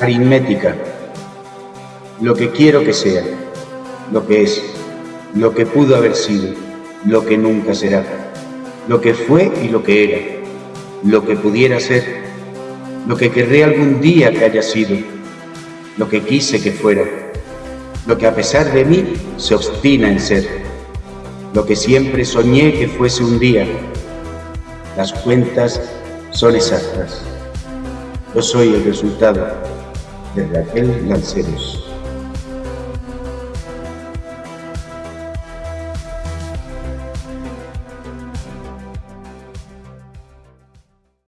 aritmética, lo que quiero que sea, lo que es, lo que pudo haber sido, lo que nunca será, lo que fue y lo que era, lo que pudiera ser, lo que querré algún día que haya sido, lo que quise que fuera, lo que a pesar de mí se obstina en ser, lo que siempre soñé que fuese un día. Las cuentas son exactas. Yo soy el resultado de Raquel Lanceros.